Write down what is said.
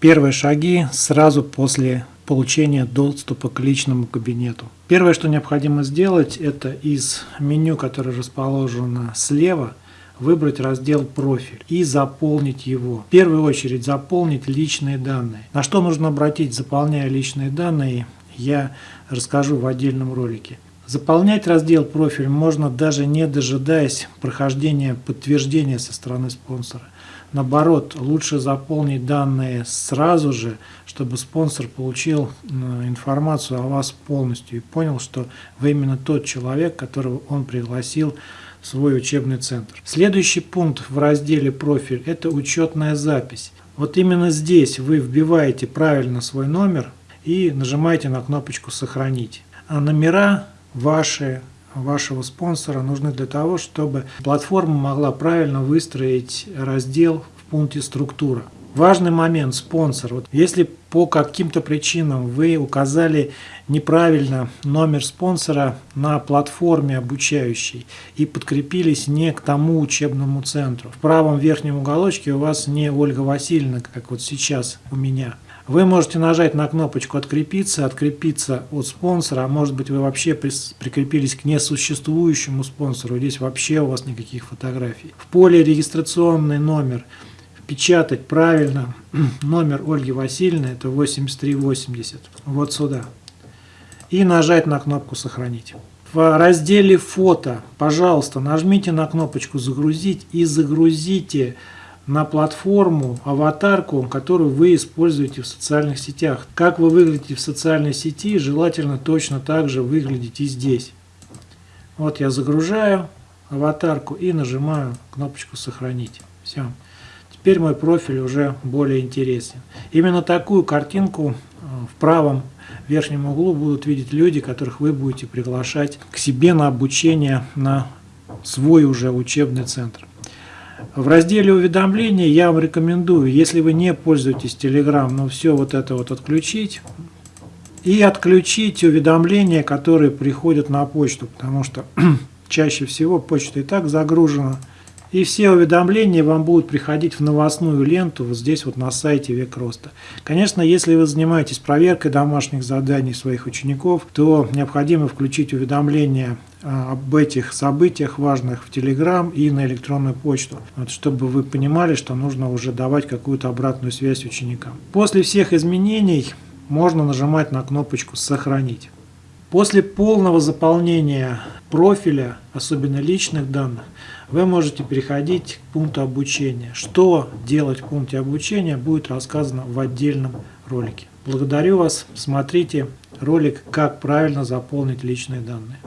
Первые шаги сразу после получения доступа к личному кабинету. Первое, что необходимо сделать, это из меню, которое расположено слева, выбрать раздел «Профиль» и заполнить его. В первую очередь заполнить личные данные. На что нужно обратить, заполняя личные данные, я расскажу в отдельном ролике. Заполнять раздел «Профиль» можно даже не дожидаясь прохождения подтверждения со стороны спонсора. Наоборот, лучше заполнить данные сразу же, чтобы спонсор получил информацию о вас полностью и понял, что вы именно тот человек, которого он пригласил в свой учебный центр. Следующий пункт в разделе «Профиль» – это учетная запись. Вот именно здесь вы вбиваете правильно свой номер и нажимаете на кнопочку «Сохранить». А номера ваши, вашего спонсора нужны для того, чтобы платформа могла правильно выстроить раздел в пункте «Структура». Важный момент – спонсор. Вот если по каким-то причинам вы указали неправильно номер спонсора на платформе обучающей и подкрепились не к тому учебному центру, в правом верхнем уголочке у вас не Ольга Васильевна, как вот сейчас у меня – вы можете нажать на кнопочку «Открепиться», открепиться от спонсора, а может быть вы вообще прикрепились к несуществующему спонсору, здесь вообще у вас никаких фотографий. В поле «Регистрационный номер» печатать правильно номер Ольги Васильевны, это 8380, вот сюда. И нажать на кнопку «Сохранить». В разделе «Фото», пожалуйста, нажмите на кнопочку «Загрузить» и загрузите на платформу, аватарку, которую вы используете в социальных сетях. Как вы выглядите в социальной сети, желательно точно так же выглядеть и здесь. Вот я загружаю аватарку и нажимаю кнопочку «Сохранить». Все. Теперь мой профиль уже более интересен. Именно такую картинку э, в правом верхнем углу будут видеть люди, которых вы будете приглашать к себе на обучение на свой уже учебный центр. В разделе уведомления я вам рекомендую, если вы не пользуетесь Telegram, ну все вот это вот отключить. И отключить уведомления, которые приходят на почту, потому что чаще всего почта и так загружена. И все уведомления вам будут приходить в новостную ленту вот здесь вот на сайте Век Роста. Конечно, если вы занимаетесь проверкой домашних заданий своих учеников, то необходимо включить уведомления а, об этих событиях важных в Telegram и на электронную почту, вот, чтобы вы понимали, что нужно уже давать какую-то обратную связь ученикам. После всех изменений можно нажимать на кнопочку «Сохранить». После полного заполнения профиля, особенно личных данных, вы можете переходить к пункту обучения. Что делать в пункте обучения будет рассказано в отдельном ролике. Благодарю вас. Смотрите ролик «Как правильно заполнить личные данные».